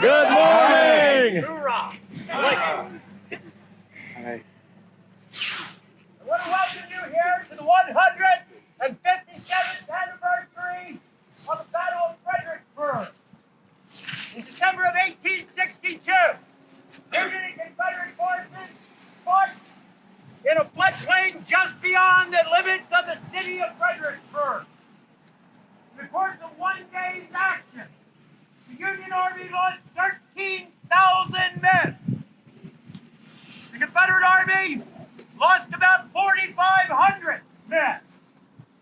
Good morning. Hoorah! I like it. Hi. I want to welcome you here to the 157th anniversary of the Battle of Fredericksburg. In December of 1862, Union and Confederate forces fought in a floodplain just beyond the limits of the city of Fredericksburg. In the course of one day's action, the Union Army lost 13,000 men. The Confederate Army lost about 4,500 men,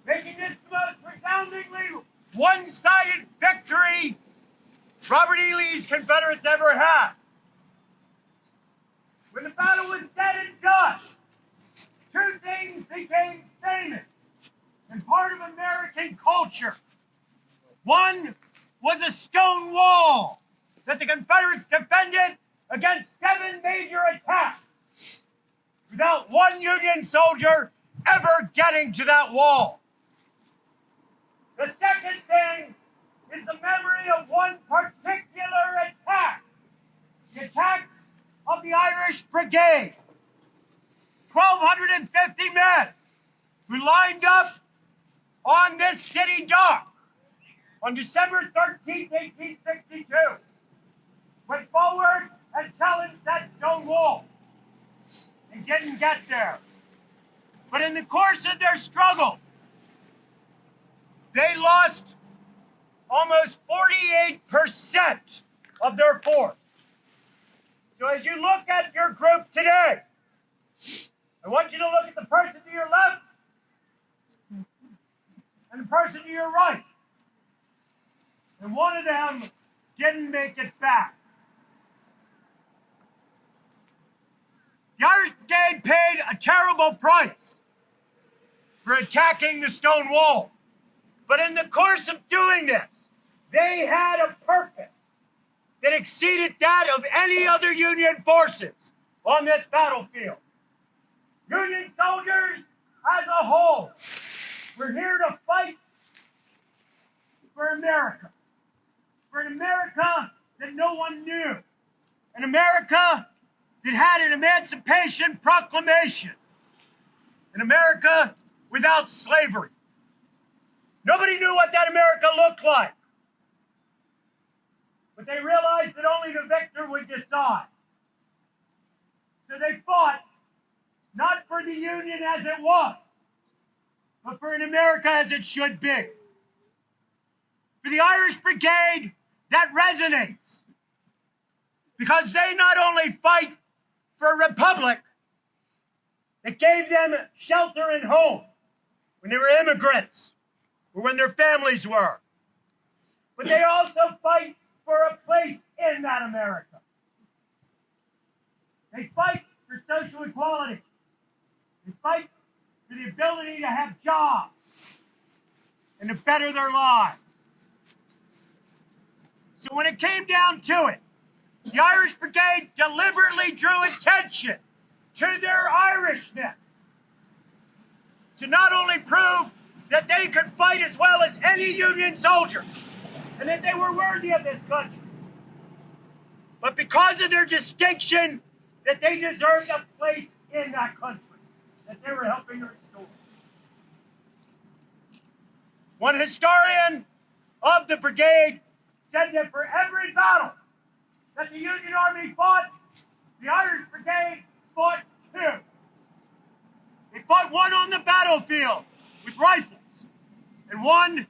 making this the most resoundingly one-sided victory Robert E. Lee's Confederates ever had. When the battle was said and done, two things became famous and part of American culture. One was a stone wall that the Confederates defended against seven major attacks without one Union soldier ever getting to that wall. The second thing is the memory of one particular attack, the attack of the Irish Brigade. 1,250 men who lined up on this city dock on December 13, 1862, went forward and challenged that stone wall and didn't get there. But in the course of their struggle, they lost almost 48% of their force. So as you look at your group today, I want you to look at the person to your left and the person to your right. And one of them didn't make it back. The Irish Brigade paid a terrible price for attacking the stone wall. But in the course of doing this, they had a purpose that exceeded that of any other Union forces on this battlefield. Union soldiers as a whole, we're here to fight for America. For an America that no one knew. An America that had an Emancipation Proclamation. An America without slavery. Nobody knew what that America looked like. But they realized that only the victor would decide. So they fought not for the Union as it was, but for an America as it should be. For the Irish Brigade, that resonates. Because they not only fight for a republic that gave them shelter and home when they were immigrants or when their families were, but they also fight for a place in that America. They fight for social equality. They fight for the ability to have jobs and to better their lives. So when it came down to it, the Irish Brigade deliberately drew attention to their Irishness to not only prove that they could fight as well as any Union soldiers and that they were worthy of this country, but because of their distinction, that they deserved a place in that country that they were helping restore. One historian of the brigade said that for every battle that the Union Army fought, the Irish Brigade fought two. Fought one on the battlefield with rifles and one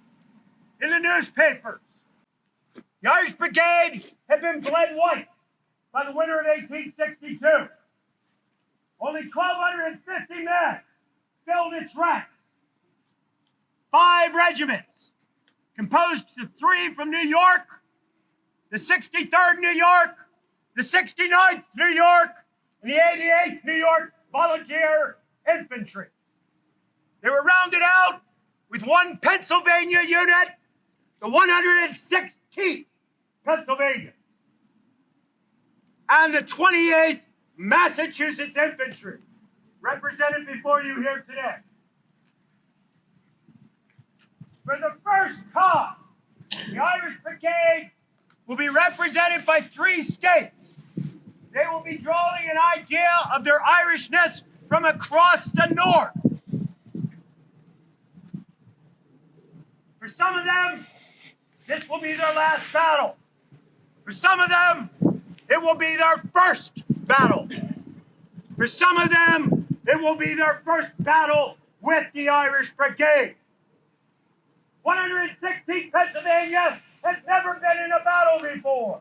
in the newspapers. The Irish Brigade had been bled white by the winter of 1862. Only 1,250 men filled its ranks. Five regiments, composed of three from New York, the 63rd New York, the 69th New York, and the 88th New York Volunteer Infantry. They were rounded out with one Pennsylvania unit, the 116th Pennsylvania, and the 28th Massachusetts Infantry, represented before you here today. For the first time, the Irish Brigade will be represented by three states. They will be drawing an idea of their Irishness from across the north. For some of them, this will be their last battle. For some of them, it will be their first battle. For some of them, it will be their first battle with the Irish Brigade. 116th Pennsylvania has never been in a battle before.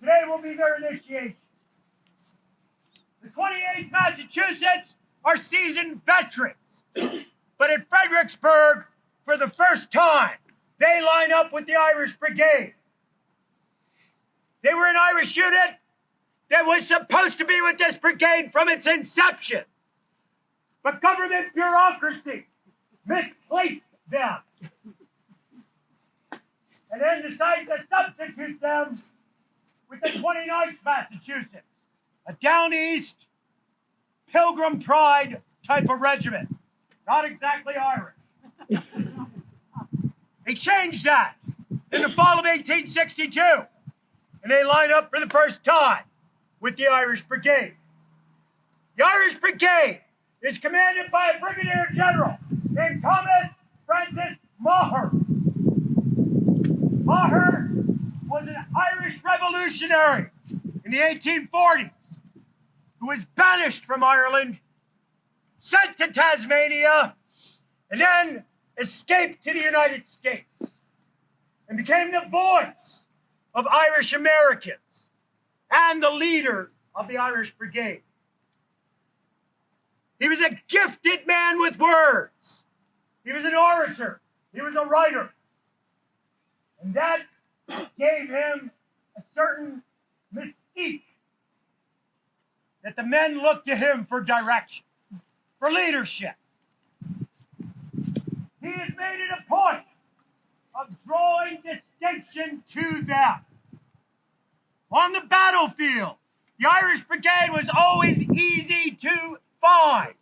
Today will be their initiation. The 28th Massachusetts are seasoned veterans. but at Fredericksburg, for the first time, they line up with the Irish Brigade. They were an Irish unit that was supposed to be with this brigade from its inception. But government bureaucracy misplaced them and then decided to substitute them with the 29th Massachusetts, a down east pilgrim pride type of regiment. Not exactly Irish. they changed that in the fall of 1862, and they line up for the first time with the Irish Brigade. The Irish Brigade is commanded by a brigadier general named Thomas Francis Meagher. Meagher was an Irish revolutionary in the 1840s who was banished from Ireland, sent to Tasmania, and then escaped to the United States and became the voice of Irish Americans and the leader of the Irish Brigade. He was a gifted man with words. He was an orator. He was a writer. And that gave him a certain mystique that the men looked to him for direction, for leadership. He has made it a point of drawing distinction to them. On the battlefield, the Irish Brigade was always easy to find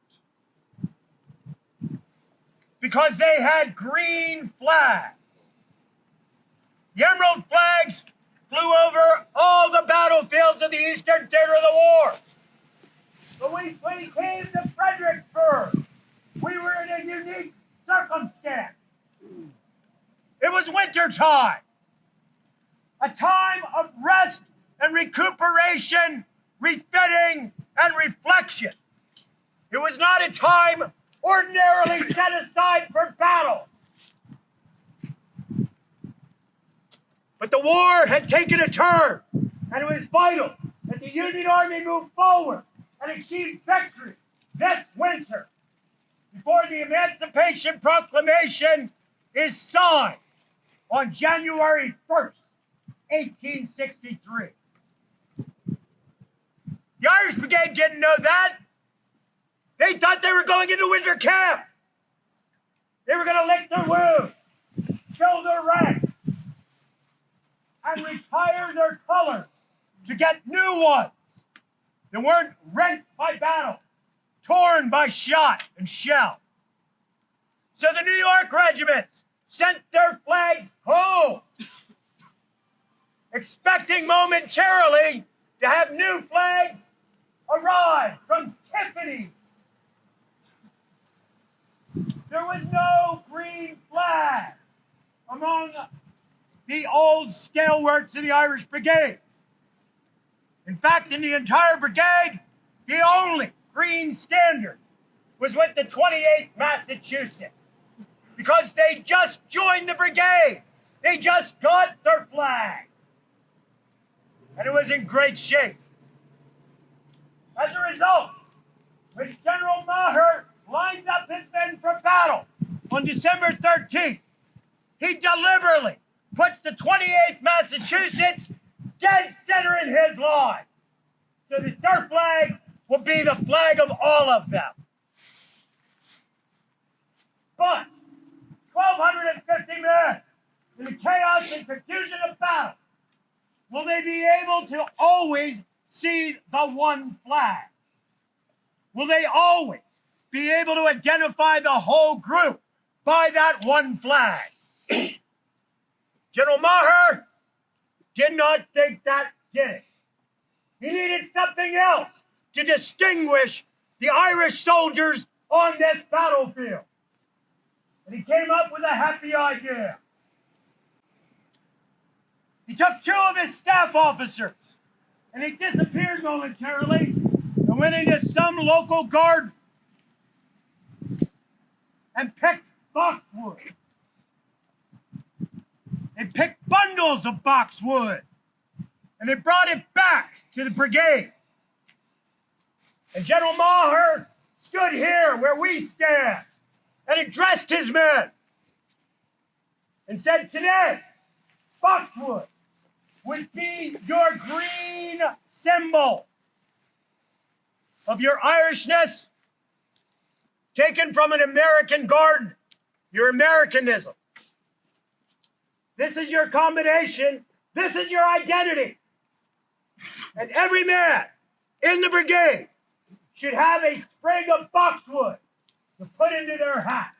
because they had green flags. The emerald flags flew over all the battlefields of the eastern theater of the war. But we came to Fredericksburg, we were in a unique circumstance. It was winter time, a time of rest and recuperation, refitting, and reflection. It was not a time ordinarily set aside for battle. But the war had taken a turn, and it was vital that the Union Army move forward and achieve victory this winter before the Emancipation Proclamation is signed on January 1st, 1863. The Irish Brigade didn't know that. They thought they were going into winter camp. They were going to lick their wounds, fill their ranks, and retire their colors to get new ones that weren't rent by battle, torn by shot and shell. So the New York regiments sent their flags home, expecting momentarily to have new flags arrive from Tiffany there was no green flag among the old stalwarts of the Irish Brigade. In fact, in the entire brigade, the only green standard was with the 28th Massachusetts because they just joined the brigade. They just got their flag. And it was in great shape. As a result, when General Meagher lines up his men for battle on December 13th. He deliberately puts the 28th Massachusetts dead center in his line. So that their flag will be the flag of all of them. But 1,250 men in the chaos and confusion of battle, will they be able to always see the one flag? Will they always be able to identify the whole group by that one flag. General Meagher did not think that did it. He needed something else to distinguish the Irish soldiers on this battlefield. And he came up with a happy idea. He took two of his staff officers and he disappeared momentarily and went into some local garden and picked boxwood. They picked bundles of boxwood and they brought it back to the brigade. And General Meagher stood here where we stand and addressed his men and said, Today, boxwood would be your green symbol of your Irishness taken from an American garden, your Americanism. This is your combination. This is your identity. And every man in the brigade should have a sprig of boxwood to put into their hat.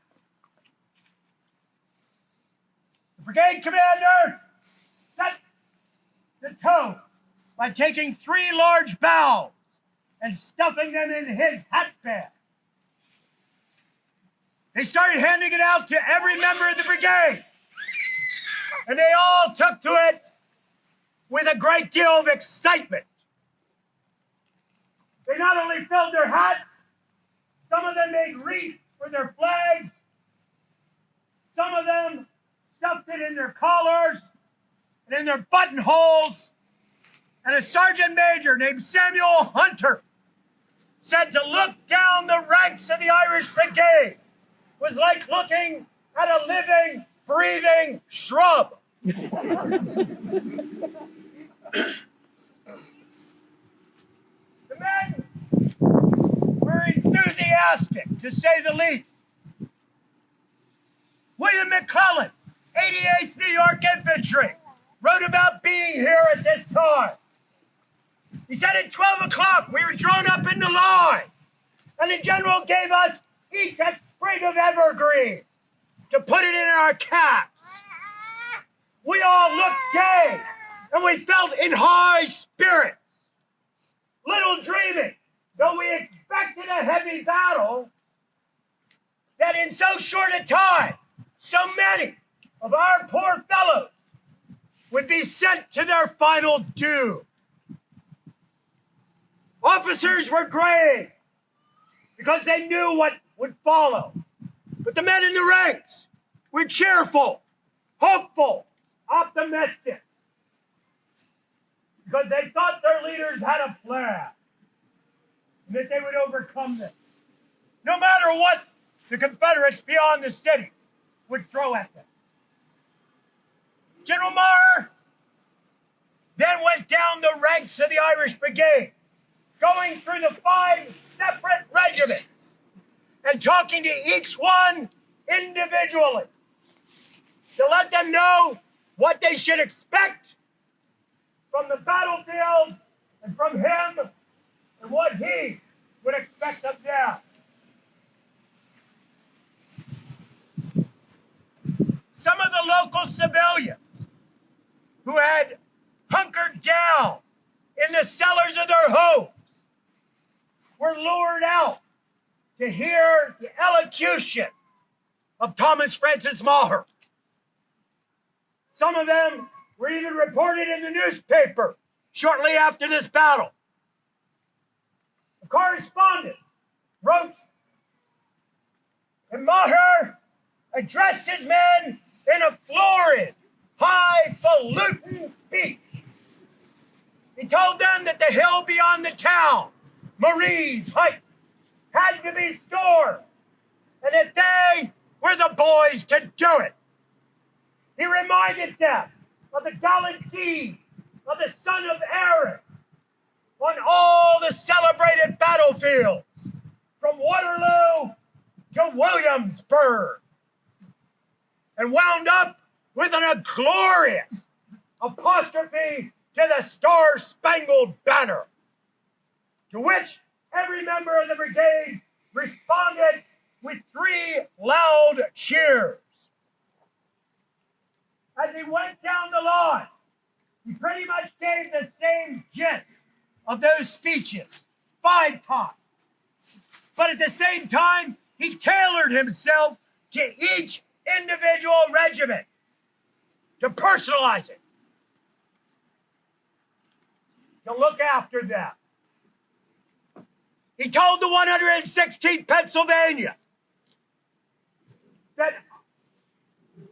The brigade commander set the tone by taking three large boughs and stuffing them in his hat band. They started handing it out to every member of the brigade. And they all took to it with a great deal of excitement. They not only filled their hats, some of them made wreaths for their flags, some of them stuffed it in their collars and in their buttonholes. And a sergeant major named Samuel Hunter said to look down the ranks of the Irish Brigade was like looking at a living, breathing shrub. the men were enthusiastic, to say the least. William McClellan, 88th New York Infantry, wrote about being here at this time. He said at 12 o'clock we were drawn up in the line, and the general gave us each a sprig of evergreen to put it in our caps. We all looked gay, and we felt in high spirits. Little dreaming, though we expected a heavy battle, that in so short a time, so many of our poor fellows would be sent to their final doom. Officers were grave because they knew what would follow. But the men in the ranks were cheerful, hopeful, optimistic because they thought their leaders had a plan and that they would overcome this. No matter what the Confederates beyond the city would throw at them. General Meagher then went down the ranks of the Irish Brigade, going through the five separate regiments and talking to each one individually to let them know what they should expect from the battlefield and from him and what he would expect of them. Some of the local civilians who had hunkered down in the cellars of their homes were lured out to hear the elocution of Thomas Francis Meagher. Some of them were even reported in the newspaper shortly after this battle. A correspondent wrote, and Meagher addressed his men in a florid, highfalutin speech. He told them that the hill beyond the town, Marye's Heights, had to be stormed, and that they were the boys to do it. He reminded them of the gallant deeds of the son of Erin on all the celebrated battlefields from Waterloo to Williamsburg and wound up with an glorious apostrophe to the Star Spangled Banner, to which every member of the brigade responded with three loud cheers. As he went down the line, He pretty much gave the same gist of those speeches five times. But at the same time, he tailored himself to each individual regiment to personalize it, to look after them. He told the 116th Pennsylvania that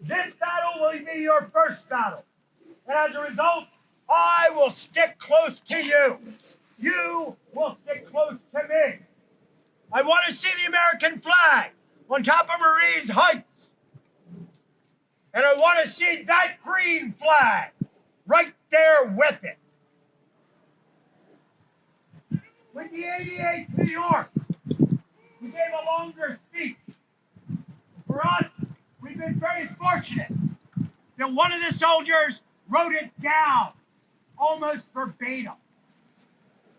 this battle will be your first battle. And as a result, I will stick close to you. You will stick close to me. I want to see the American flag on top of Marye's Heights. And I want to see that green flag right there with it. With the 88th New York, we gave a longer speech. For us, we've been very fortunate that one of the soldiers wrote it down almost verbatim.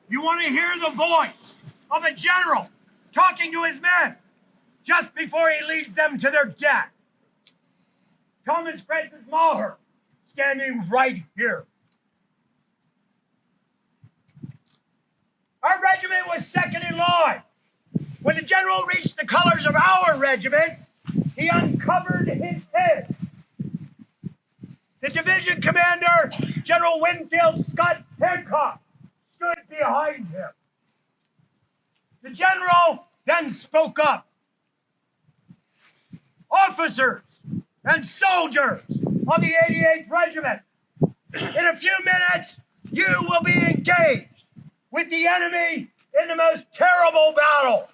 You want to hear the voice of a general talking to his men just before he leads them to their death. Thomas Francis Meagher standing right here. Our regiment was second in line. When the general reached the colors of our regiment, he uncovered his head. The division commander, General Winfield Scott Hancock, stood behind him. The general then spoke up. Officers and soldiers of the 88th Regiment, in a few minutes, you will be engaged with the enemy in the most terrible battle,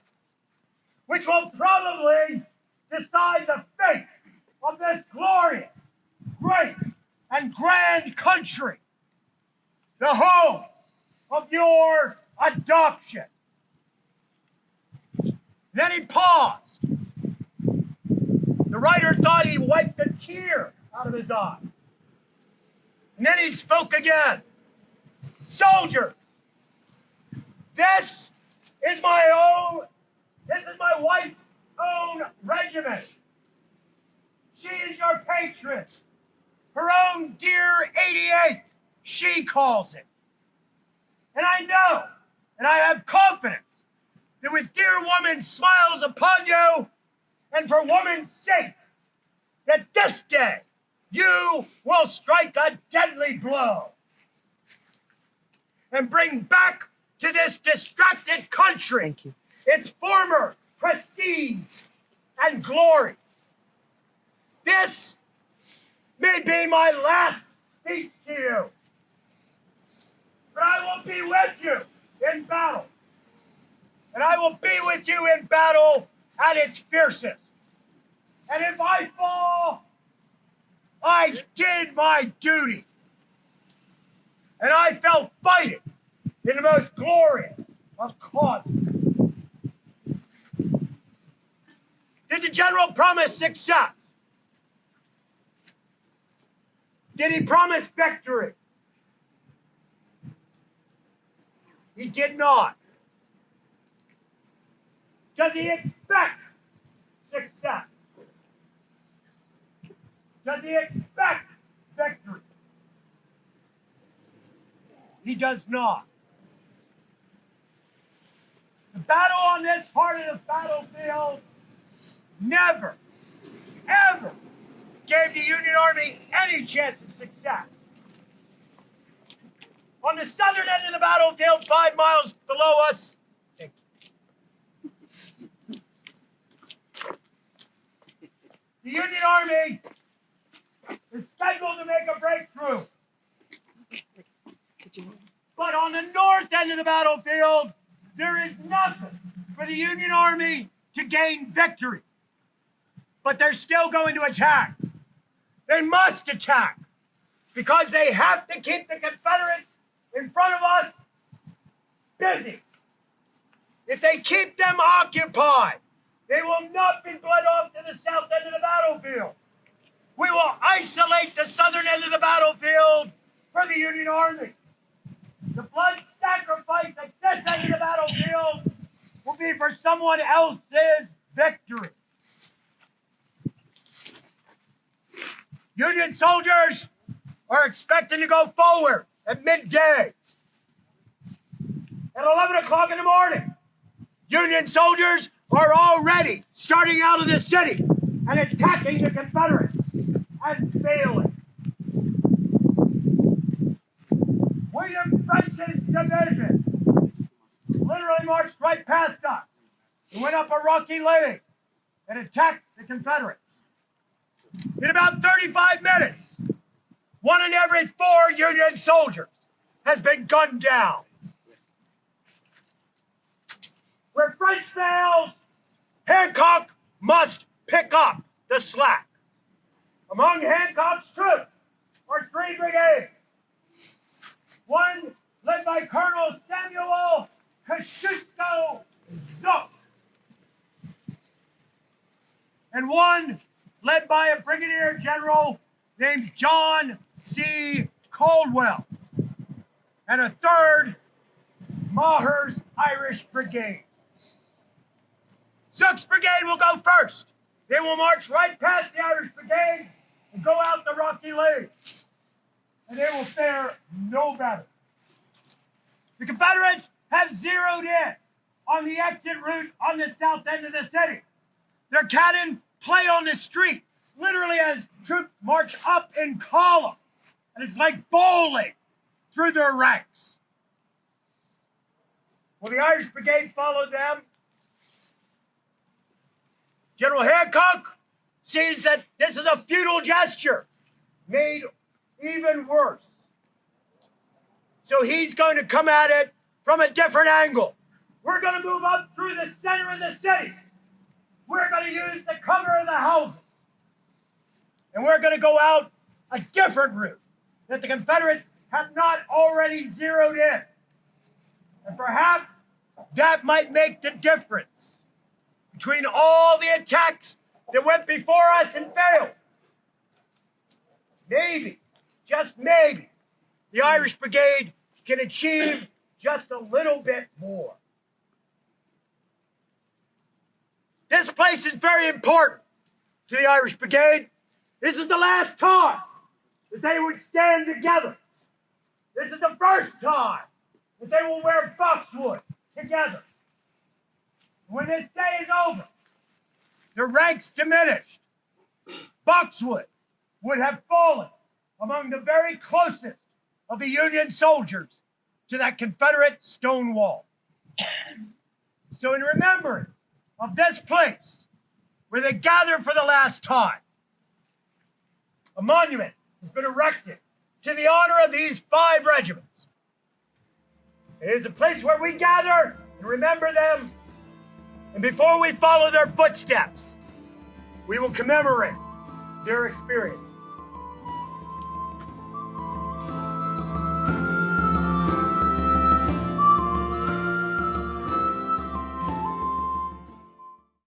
which will probably decide the fate of this glorious, great, and grand country, the home of your adoption. Then he paused. The writer thought he wiped a tear out of his eye. And then he spoke again. Soldiers, this is my own, this is my wife's own regiment. She is your patron. Her own dear 88, she calls it. And I know, and I have confidence that with dear woman smiles upon you, and for woman's sake, that this day you will strike a deadly blow and bring back to this distracted country its former prestige and glory. This may be my last speech to you, but I will be with you in battle and I will be with you in battle at its fiercest. And if I fall, I did my duty. And I fell fighting in the most glorious of causes. Did the general promise success? Did he promise victory? He did not. Does he expect success? Does he expect victory? He does not. The battle on this part of the battlefield never, ever gave the Union Army any chance of success. On the southern end of the battlefield, five miles below us, The Union Army is scheduled to make a breakthrough. But on the north end of the battlefield, there is nothing for the Union Army to gain victory. But they're still going to attack. They must attack because they have to keep the Confederates in front of us busy. If they keep them occupied, they will not be bled off to the south end of the battlefield. We will isolate the southern end of the battlefield for the Union Army. The blood sacrifice at this end of the battlefield will be for someone else's victory. Union soldiers, are expecting to go forward at midday. At 11 o'clock in the morning, Union soldiers are already starting out of the city and attacking the Confederates and failing. William French's division literally marched right past us and went up a rocky lane and attacked the Confederates. In about 35 minutes, one in every four Union soldiers has been gunned down. Where French fails, Hancock must pick up the slack. Among Hancock's troops are three brigades. One led by Colonel Samuel Kosciuszko Zook. And one led by a brigadier general named John C. Caldwell. And a third, Meagher's Irish Brigade. Zook's brigade will go first. They will march right past the Irish Brigade and go out the rocky lane. And they will fare no better. The Confederates have zeroed in on the exit route on the south end of the city. Their cannon play on the street, literally as troops march up in column. And it's like bowling through their ranks. Will the Irish Brigade follow them? General Hancock sees that this is a futile gesture made even worse. So he's going to come at it from a different angle. We're going to move up through the center of the city. We're going to use the cover of the houses. And we're going to go out a different route that the Confederates have not already zeroed in. And perhaps that might make the difference between all the attacks that went before us and failed. Maybe, just maybe, the Irish Brigade can achieve just a little bit more. This place is very important to the Irish Brigade. This is the last time that they would stand together. This is the first time that they will wear boxwood together. When this day is over, the ranks diminished. Boxwood would have fallen among the very closest of the Union soldiers to that Confederate stone wall. So, in remembrance of this place where they gathered for the last time, a monument has been erected to the honor of these five regiments. It is a place where we gather and remember them. And before we follow their footsteps, we will commemorate their experience.